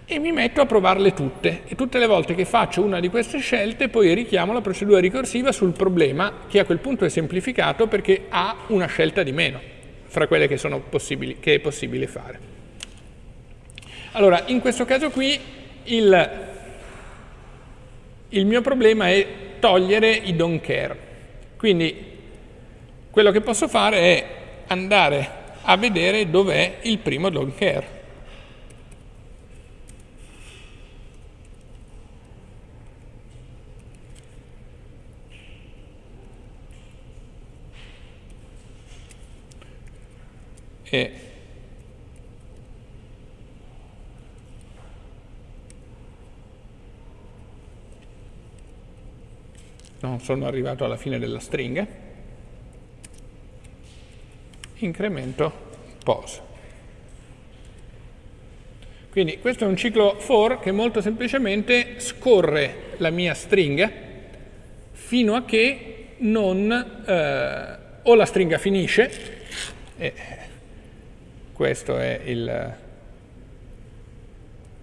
e mi metto a provarle tutte e tutte le volte che faccio una di queste scelte poi richiamo la procedura ricorsiva sul problema che a quel punto è semplificato perché ha una scelta di meno fra quelle che, che è possibile fare. Allora, in questo caso qui il, il mio problema è togliere i don't care. Quindi quello che posso fare è andare a vedere dov'è il primo don't care. E non sono arrivato alla fine della stringa, incremento pose. Quindi questo è un ciclo for che molto semplicemente scorre la mia stringa fino a che non eh, o la stringa finisce, e questa è il,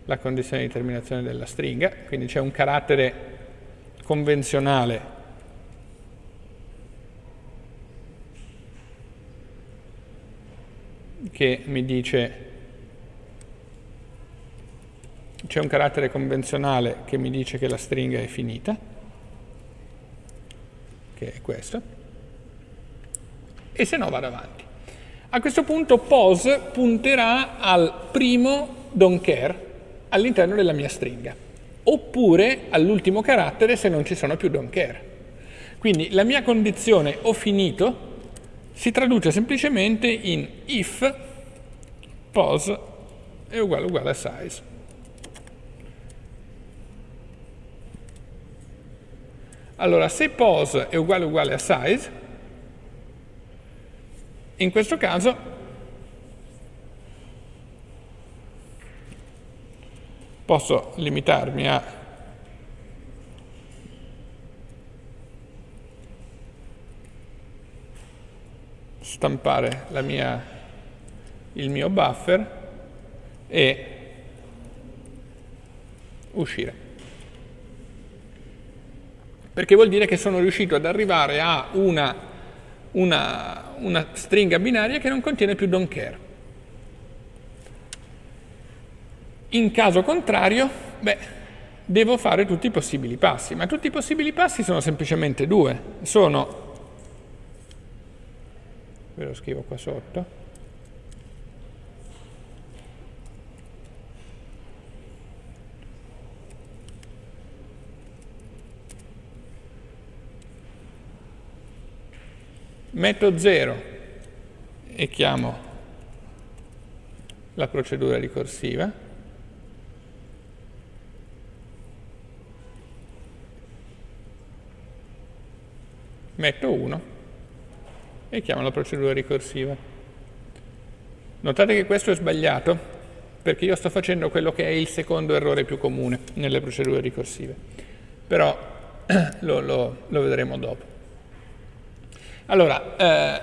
la condizione di terminazione della stringa, quindi c'è un carattere convenzionale. Che mi dice c'è un carattere convenzionale che mi dice che la stringa è finita, che è questo, e se no vado avanti. A questo punto pose punterà al primo don't care all'interno della mia stringa, oppure all'ultimo carattere se non ci sono più don't care. Quindi la mia condizione ho finito si traduce semplicemente in if pose è uguale uguale a size. Allora, se pose è uguale uguale a size, in questo caso posso limitarmi a stampare mia il mio buffer e uscire. Perché vuol dire che sono riuscito ad arrivare a una, una, una stringa binaria che non contiene più don't care. In caso contrario, beh, devo fare tutti i possibili passi, ma tutti i possibili passi sono semplicemente due. Sono, ve lo scrivo qua sotto, metto 0 e chiamo la procedura ricorsiva, metto 1 e chiamo la procedura ricorsiva. Notate che questo è sbagliato perché io sto facendo quello che è il secondo errore più comune nelle procedure ricorsive, però lo, lo, lo vedremo dopo. Allora, eh,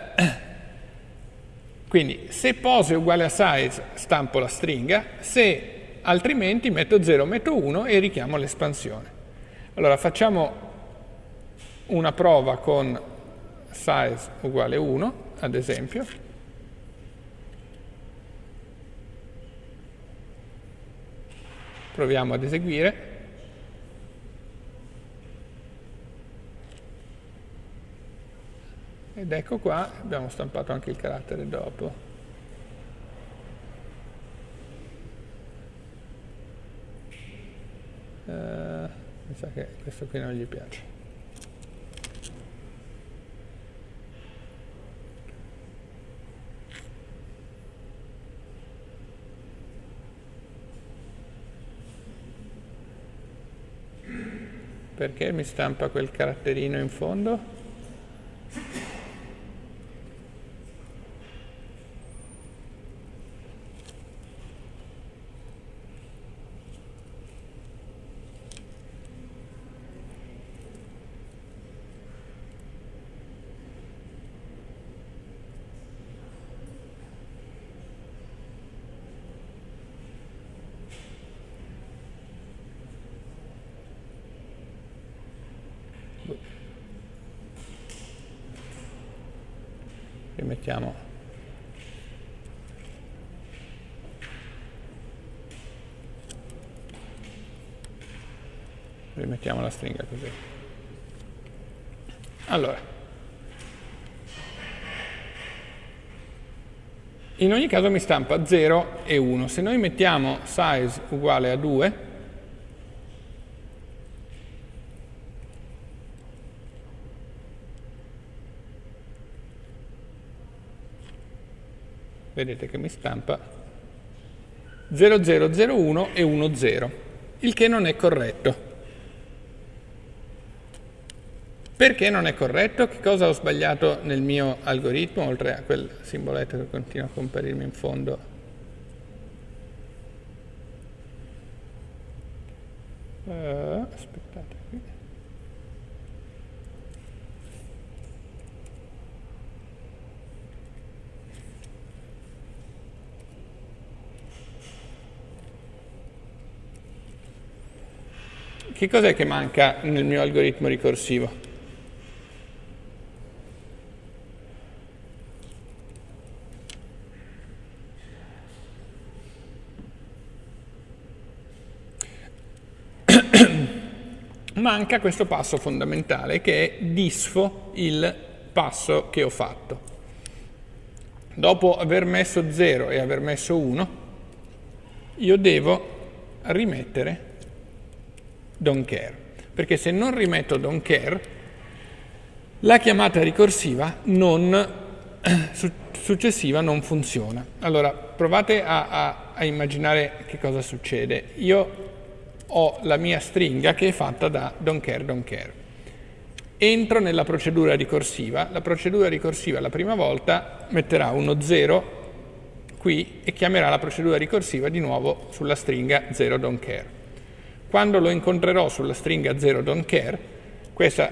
quindi se pose uguale a size stampo la stringa, se altrimenti metto 0, metto 1 e richiamo l'espansione. Allora facciamo una prova con size uguale 1, ad esempio, proviamo ad eseguire, ed ecco qua, abbiamo stampato anche il carattere dopo. Uh, mi sa che questo qui non gli piace. Perché mi stampa quel caratterino in fondo? La stringa così. Allora. In ogni caso mi stampa 0 e 1 se noi mettiamo size uguale a 2 vedete che mi stampa 0001 e 10, il che non è corretto. Perché non è corretto? Che cosa ho sbagliato nel mio algoritmo, oltre a quel simboletto che continua a comparirmi in fondo? Uh, aspettate qui. Che cos'è che manca nel mio algoritmo ricorsivo? Manca questo passo fondamentale che è disfo il passo che ho fatto. Dopo aver messo 0 e aver messo 1, io devo rimettere don't care, perché se non rimetto don't care, la chiamata ricorsiva non, successiva non funziona. Allora, provate a, a, a immaginare che cosa succede. Io ho la mia stringa che è fatta da don't care, don't care. Entro nella procedura ricorsiva, la procedura ricorsiva la prima volta metterà uno 0 qui e chiamerà la procedura ricorsiva di nuovo sulla stringa 0 don't care. Quando lo incontrerò sulla stringa 0 don't care, questa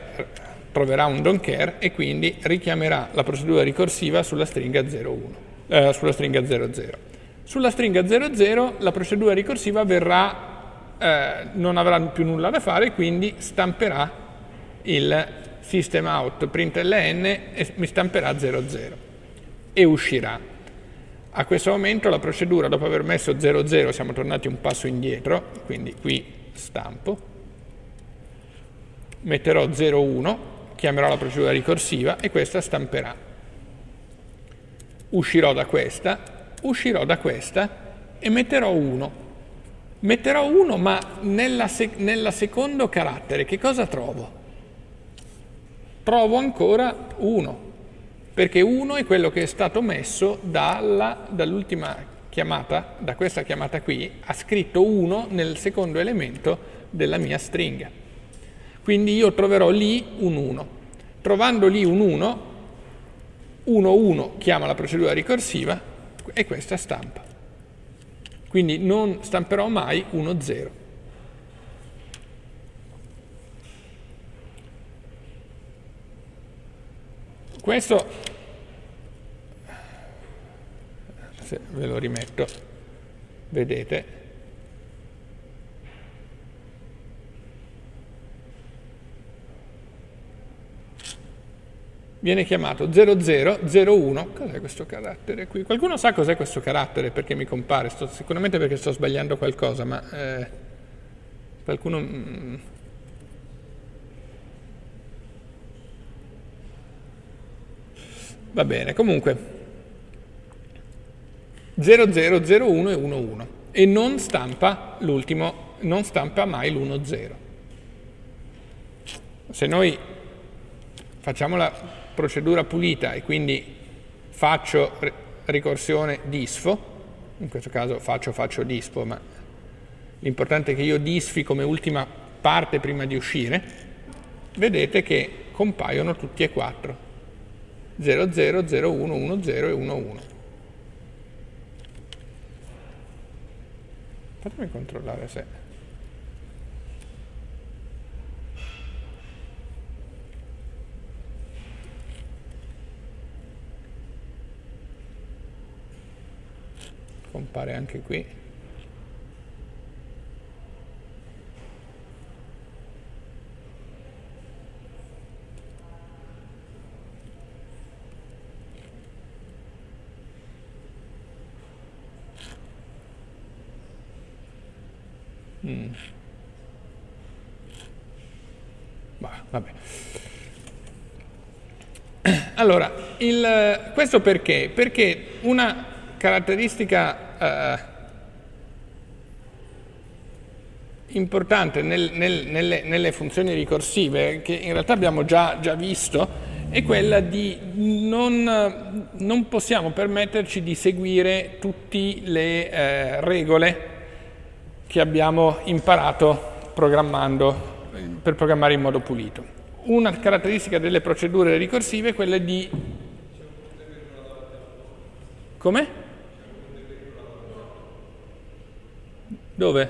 troverà un don't care e quindi richiamerà la procedura ricorsiva sulla stringa 01. eh, sulla stringa 00. Sulla stringa 00 la procedura ricorsiva verrà, eh, non avrà più nulla da fare, quindi stamperà il system out println e mi stamperà 00 e uscirà. A questo momento la procedura, dopo aver messo 00, siamo tornati un passo indietro, quindi qui stampo, metterò 01, chiamerò la procedura ricorsiva e questa stamperà. Uscirò da questa uscirò da questa e metterò 1. Metterò 1, ma nella, sec nella secondo carattere che cosa trovo? Trovo ancora 1, perché 1 è quello che è stato messo dall'ultima dall chiamata, da questa chiamata qui, ha scritto 1 nel secondo elemento della mia stringa. Quindi io troverò lì un 1. Trovando lì un 1, 1, 1 chiama la procedura ricorsiva, e questa stampa. Quindi non stamperò mai 1, 0. Questo, se ve lo rimetto, vedete, viene chiamato 0001. Cos'è questo carattere qui? Qualcuno sa cos'è questo carattere? Perché mi compare? Sto, sicuramente perché sto sbagliando qualcosa, ma eh, qualcuno... Mm, va bene, comunque 0001 e 11 e non stampa l'ultimo, non stampa mai l'10. Se noi facciamo la procedura pulita e quindi faccio ricorsione disfo, in questo caso faccio faccio disfo, ma l'importante è che io disfi come ultima parte prima di uscire, vedete che compaiono tutti e quattro, 00, 01, 10 e 11. Fatemi controllare se... compare anche qui. Mm. Bah, vabbè. Allora, il, questo perché? Perché una caratteristica eh, importante nel, nel, nelle, nelle, funzioni ricorsive, che in realtà abbiamo già, già visto, è quella di non, non, possiamo permetterci di seguire tutte le eh, regole che abbiamo imparato programmando, per programmare in modo pulito. Una caratteristica delle procedure ricorsive è quella di... Come? Dove?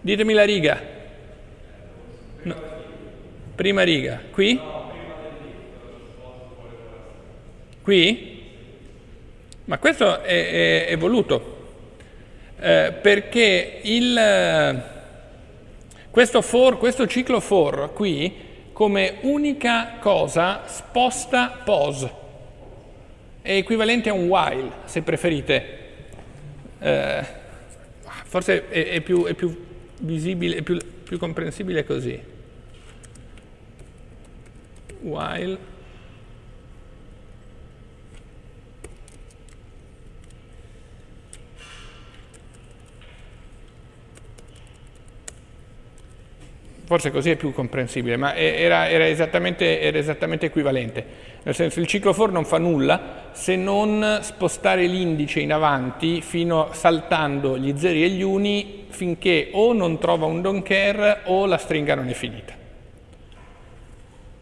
Ditemi la riga. No. Prima riga. Qui? Qui? Ma questo è, è, è voluto, eh, perché il, questo, for, questo ciclo for qui, come unica cosa, sposta pos è equivalente a un while, se preferite. Eh, forse è, è, più, è, più, visibile, è più, più comprensibile così. While forse così è più comprensibile, ma era, era, esattamente, era, esattamente, equivalente. Nel senso il ciclo for non fa nulla se non spostare l'indice in avanti fino saltando gli zeri e gli uni finché o non trova un don't care o la stringa non è finita.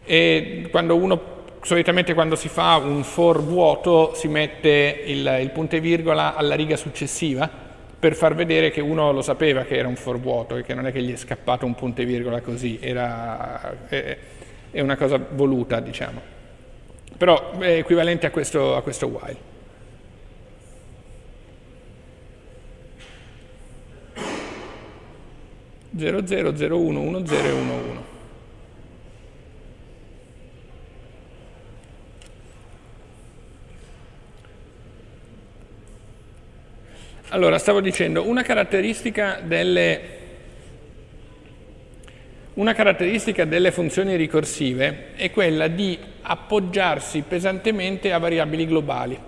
E quando uno, solitamente quando si fa un for vuoto si mette il, il punto e virgola alla riga successiva per far vedere che uno lo sapeva che era un for vuoto e che non è che gli è scappato un punto e virgola così, era, eh, è una cosa voluta, diciamo. Però è equivalente a questo, a questo while. Zero, zero, zero, uno, uno, zero e uno, uno. Allora, stavo dicendo, una caratteristica delle, una caratteristica delle funzioni ricorsive è quella di appoggiarsi pesantemente a variabili globali,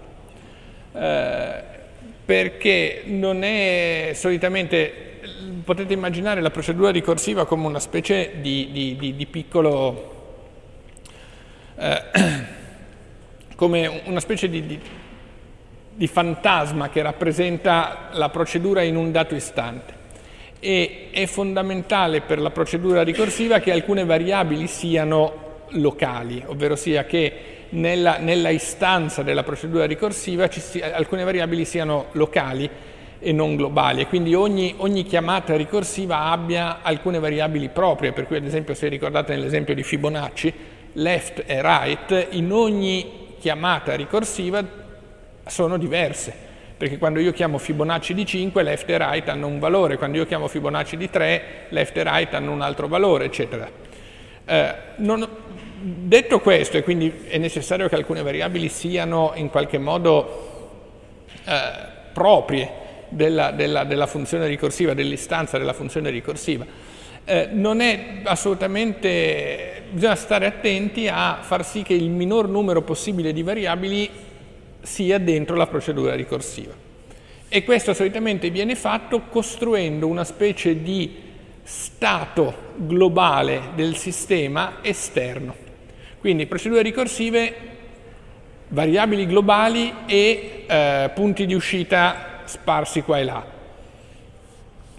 eh, perché non è solitamente, potete immaginare la procedura ricorsiva come una specie di, di, di, di piccolo, eh, come una specie di di fantasma che rappresenta la procedura in un dato istante e è fondamentale per la procedura ricorsiva che alcune variabili siano locali, ovvero sia che nella, nella istanza della procedura ricorsiva sia, alcune variabili siano locali e non globali. E quindi ogni, ogni, chiamata ricorsiva abbia alcune variabili proprie, per cui ad esempio se ricordate nell'esempio di Fibonacci, left e right, in ogni chiamata ricorsiva sono diverse, perché quando io chiamo Fibonacci di 5, left e right hanno un valore, quando io chiamo Fibonacci di 3, left e right hanno un altro valore, eccetera. Eh, non, detto questo, e quindi è necessario che alcune variabili siano in qualche modo eh, proprie della, della, della, funzione ricorsiva, dell'istanza della funzione ricorsiva, eh, non è assolutamente, bisogna stare attenti a far sì che il minor numero possibile di variabili sia dentro la procedura ricorsiva. E questo solitamente viene fatto costruendo una specie di stato globale del sistema esterno. Quindi procedure ricorsive, variabili globali e eh, punti di uscita sparsi qua e là.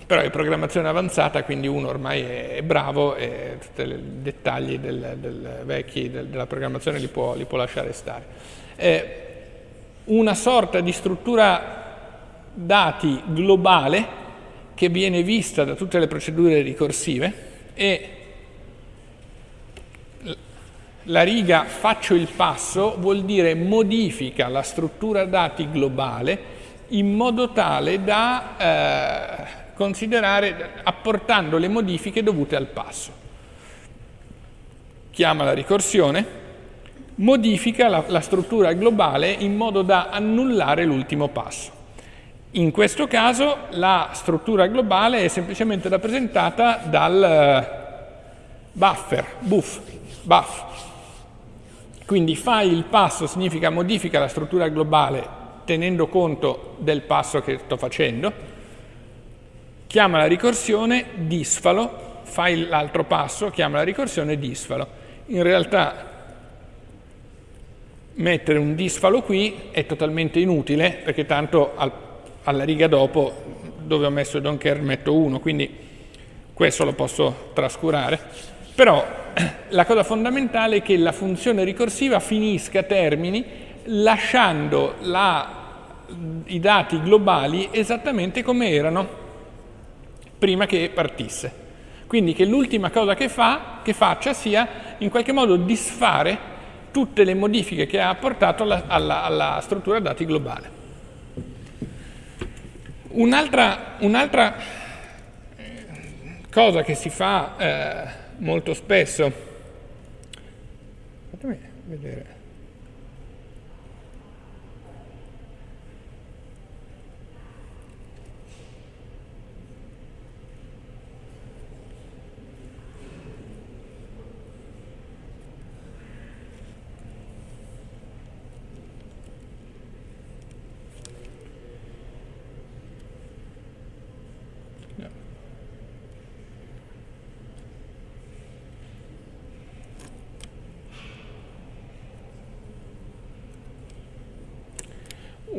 Però è programmazione avanzata, quindi uno ormai è, bravo e tutti i dettagli del, del vecchi del, della programmazione li può, li può lasciare stare. Eh, una sorta di struttura dati globale che viene vista da tutte le procedure ricorsive e la riga faccio il passo vuol dire modifica la struttura dati globale in modo tale da eh, considerare, apportando le modifiche dovute al passo. Chiama la ricorsione, modifica la, la struttura globale in modo da annullare l'ultimo passo. In questo caso la struttura globale è semplicemente rappresentata dal eh, buffer, buff, buff. Quindi fai il passo significa modifica la struttura globale tenendo conto del passo che sto facendo, chiama la ricorsione disfalo, fai l'altro passo, chiama la ricorsione disfalo. In realtà mettere un disfalo qui è totalmente inutile perché tanto al, alla riga dopo dove ho messo don't care metto 1 quindi questo lo posso trascurare. Però la cosa fondamentale è che la funzione ricorsiva finisca, termini lasciando la, i dati globali esattamente come erano prima che partisse. Quindi che l'ultima cosa che, fa, che faccia sia in qualche modo disfare tutte le modifiche che ha apportato alla, alla, alla struttura dati globale. Un'altra, un'altra cosa che si fa eh, molto spesso, fatemi vedere.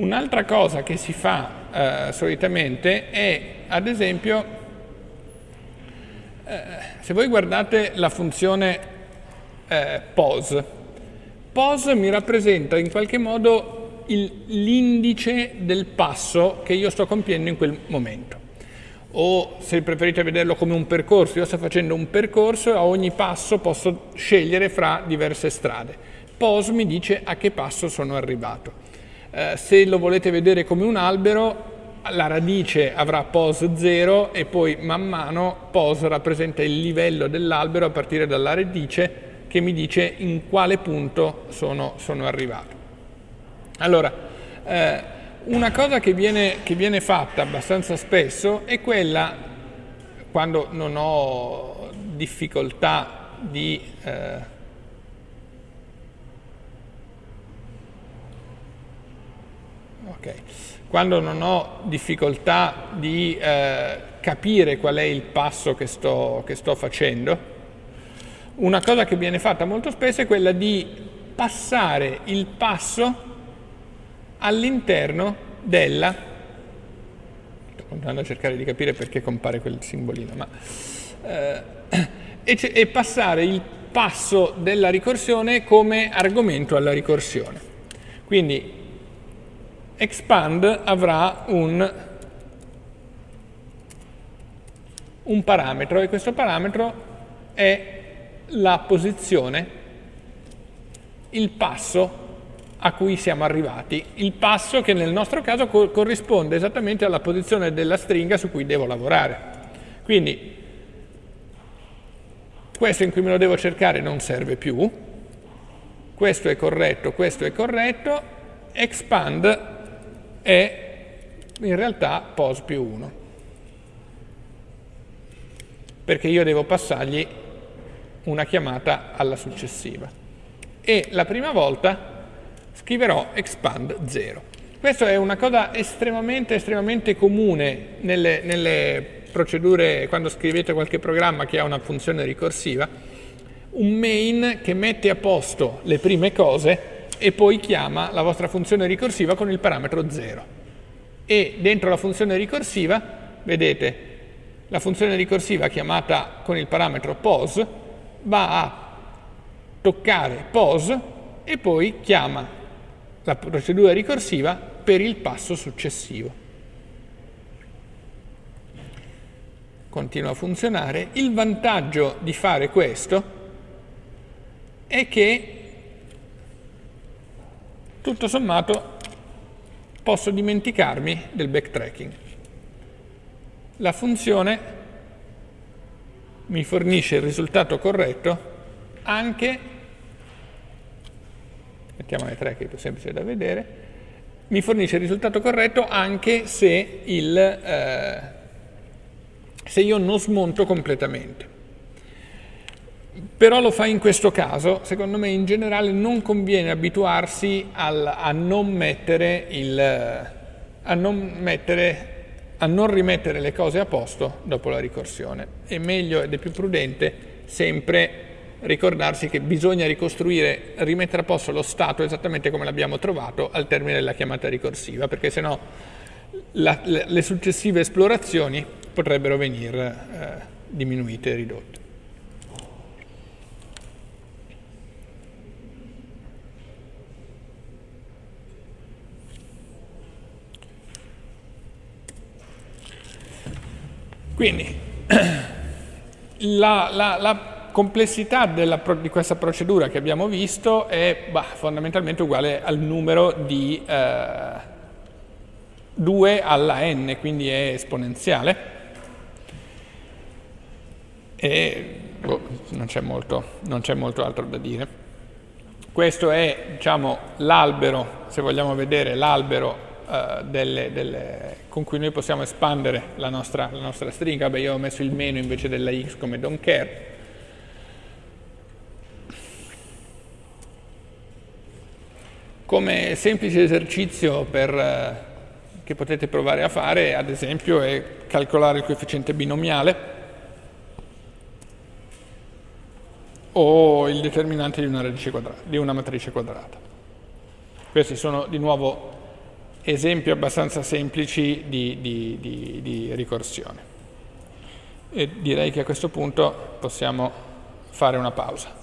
Un'altra cosa che si fa eh, solitamente è, ad esempio, eh, se voi guardate la funzione eh, pos, pos mi rappresenta in qualche modo l'indice del passo che io sto compiendo in quel momento. o se preferite vederlo come un percorso, io sto facendo un percorso e a ogni passo posso scegliere fra diverse strade. POS mi dice a che passo sono arrivato. Eh, se lo volete vedere come un albero, la radice avrà POS 0 e poi man mano POS rappresenta il livello dell'albero a partire dalla radice che mi dice in quale punto sono, sono arrivato. Allora, eh, una cosa che viene, che viene fatta abbastanza spesso è quella, quando non ho difficoltà di... Eh, okay. Quando non ho difficoltà di eh, capire qual è il passo che sto, che sto facendo, una cosa che viene fatta molto spesso è quella di passare il passo all'interno della sto continuando a cercare di capire perché compare quel simbolino ma, eh, e, e passare il passo della ricorsione come argomento alla ricorsione quindi expand avrà un, un parametro e questo parametro è la posizione, il passo a cui siamo arrivati, il passo che nel nostro caso co corrisponde esattamente alla posizione della stringa su cui devo lavorare. Quindi questo in cui me lo devo cercare non serve più, questo è corretto, questo è corretto, expand è in realtà pos più 1, perché io devo passargli una chiamata alla successiva. E la prima volta scriverò expand 0. Questa è una cosa estremamente, estremamente comune nelle, nelle procedure, quando scrivete qualche programma che ha una funzione ricorsiva, un main che mette a posto le prime cose e poi chiama la vostra funzione ricorsiva con il parametro 0. E dentro la funzione ricorsiva, vedete, la funzione ricorsiva chiamata con il parametro pos va a toccare pos e poi chiama la procedura ricorsiva per il passo successivo. Continua a funzionare. Il vantaggio di fare questo è che tutto sommato posso dimenticarmi del backtracking. La funzione mi fornisce il risultato corretto anche, mettiamone tre che è più semplice da vedere, mi fornisce il risultato corretto anche se, il, eh, se io non smonto completamente. Però lo fa in questo caso, secondo me in generale non conviene abituarsi al, a non il, a non mettere a non rimettere le cose a posto dopo la ricorsione. È meglio ed è più prudente sempre ricordarsi che bisogna ricostruire, rimettere a posto lo stato esattamente come l'abbiamo trovato al termine della chiamata ricorsiva, perché sennò la, le successive esplorazioni potrebbero venire eh, diminuite e ridotte. Quindi la, la, la complessità della, di questa procedura che abbiamo visto è bah, fondamentalmente uguale al numero di eh, 2 alla n, quindi è esponenziale. E boh, non c'è molto, molto altro da dire. Questo è diciamo, l'albero, se vogliamo vedere l'albero uh, delle, delle, con cui noi possiamo espandere la nostra, la nostra stringa. Beh, io ho messo il meno invece della x come don't care. Come semplice esercizio per, uh, che potete provare a fare, ad esempio, è calcolare il coefficiente binomiale o il determinante di una, quadrata, di una matrice quadrata. Questi sono di nuovo esempi abbastanza semplici di, di, di, di ricorsione. E direi che a questo punto possiamo fare una pausa.